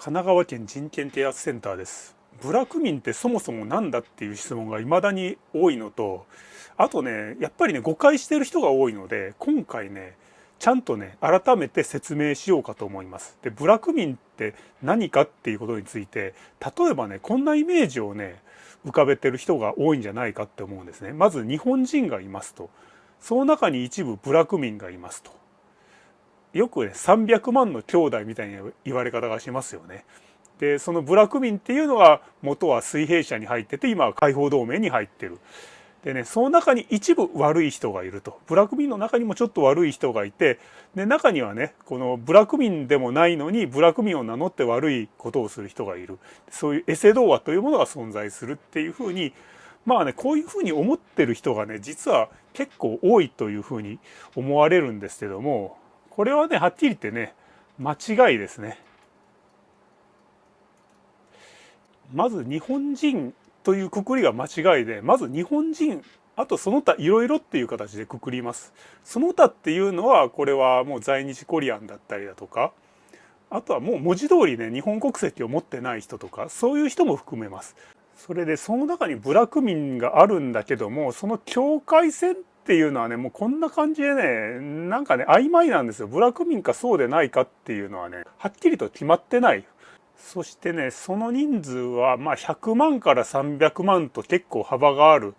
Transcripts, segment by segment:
神奈川県人権啓発センターです部落民ってそもそも何だっていう質問が未だに多いのとあとねやっぱりね誤解してる人が多いので今回ねちゃんとね改めて説明しようかと思います。で部落民って何かっていうことについて例えばねこんなイメージをね浮かべてる人が多いんじゃないかって思うんですね。まず日本人がいますとその中に一部部落民がいますとよくね300万の兄弟みたいな言われ方がしますよね。でその部落民っていうのは元は水平社に入ってて今は解放同盟に入ってる。でねその中に一部悪い人がいると部落民の中にもちょっと悪い人がいてで中にはねこの部落民でもないのに部落民を名乗って悪いことをする人がいるそういうエセ童話というものが存在するっていうふうにまあねこういうふうに思ってる人がね実は結構多いというふうに思われるんですけどもこれはねはっきり言ってね間違いですね。まず日本人というくくりが間違いでまず日本人あとその他いろいろっていう形でくくります。その他っていうのはこれはもう在日コリアンだったりだとかあとはもう文字通りね日本国籍を持ってない人とかそういう人も含めます。それでその中に部落民があるんだけどもその境界線っていうのはねもうこんな感じでねなんかね曖昧なんですよ。部落民かそうでないかっていうのはねはっきりと決まってない。そしてねその人数はまあ100万から300万と結構幅がある。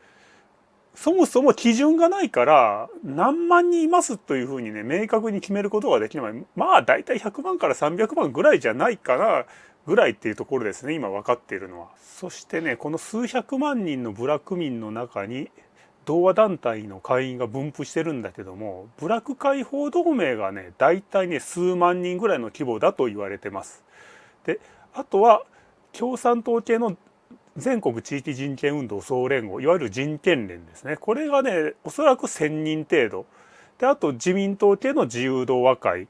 そもそも基準がないから何万人いますというふうにね明確に決めることができない。まあ大体100万から300万ぐらいじゃないかなぐらいっていうところですね今分かっているのは。そしてねこの数百万人の部落民の中に同和団体の会員が分布してるんだけども部落解放同盟がね大体ね数万人ぐらいの規模だと言われてます。であとは共産党系の全国地域人権運動総連合いわゆる人権連ですねこれがねおそらく1,000人程度であと自民党系の自由同和会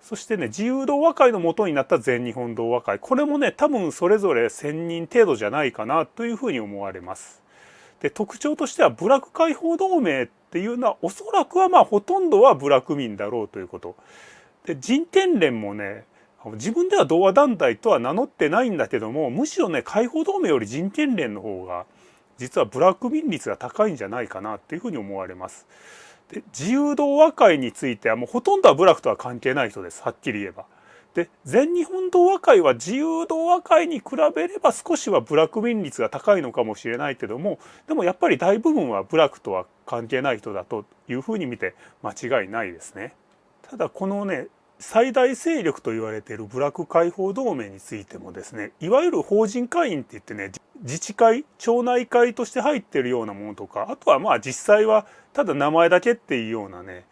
そしてね自由同和会の元になった全日本同和会これもね多分それぞれ1,000人程度じゃないかなというふうに思われます。で特徴としては部落解放同盟っていうのはおそらくはまあほとんどは部落民だろうということ。で人権連もね自分では同和団体とは名乗ってないんだけどもむしろね解放同盟より人権連の方が実は部落民率が高いんじゃないかなっていうふうに思われます。で自由同和会についてはもうほとんどは部落とは関係ない人ですはっきり言えば。で全日本同和会は自由同和会に比べれば少しは部落民率が高いのかもしれないけどもでもやっぱり大部分は部落とは関係ない人だというふうに見て間違いないですね。ただこのね最大勢力と言われている部落解放同盟についてもですねいわゆる法人会員って言ってね自治会町内会として入ってるようなものとかあとはまあ実際はただ名前だけっていうようなね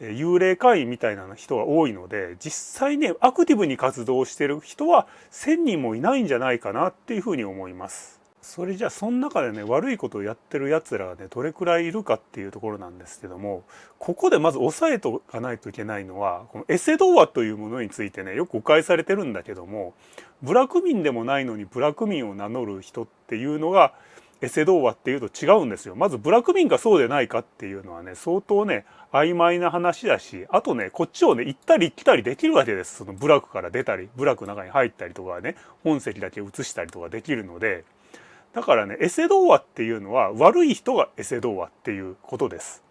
幽霊会員みたいな人が多いので実際ねアクティブに活動してる人は1,000人もいないんじゃないかなっていうふうに思います。それじゃあその中でね悪いことをやってるやつらがねどれくらいいるかっていうところなんですけどもここでまず押さえとかないといけないのはこのエセ童話というものについてねよく誤解されてるんだけども部落民でもないのに部落民を名乗る人っていうのがエセ童話っていうと違うんですよ。まず部落民がそうでないかっていうのはね相当ね曖昧な話だしあとねこっちをね行ったり来たりできるわけですそのブラックから出たりブラックの中に入ったりとかね本籍だけ移したりとかできるのでだからねエセ童話っていうのは悪い人がエセ童話っていうことです。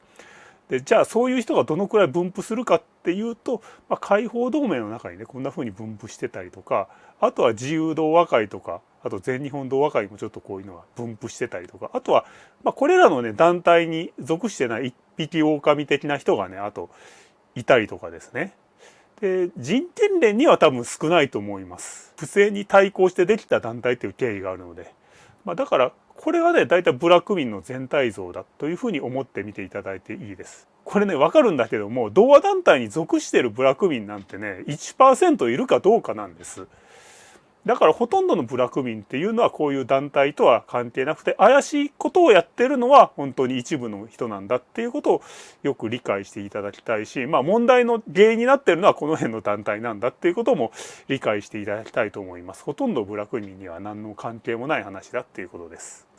でじゃあそういう人がどのくらい分布するかっていうと、まあ、解放同盟の中にねこんな風に分布してたりとかあとは自由同和会とかあと全日本同和会もちょっとこういうのが分布してたりとかあとは、まあ、これらのね団体に属してない一匹狼的な人がねあといたりとかですね。で人権連には多分少ないと思います。不正に対抗してできた団体っていう経緯があるので。まあ、だからこれはね大体部落民の全体像だというふうに思ってみていただいていいです。これねわかるんだけども同和団体に属しているブラック民なんてね1%いるかどうかなんです。だからほとんどの部落民っていうのはこういう団体とは関係なくて怪しいことをやってるのは本当に一部の人なんだっていうことをよく理解していただきたいしまあ問題の原因になってるのはこの辺の団体なんだっていうことも理解していただきたいと思います。ほとんど部落民には何の関係もない話だっていうことです。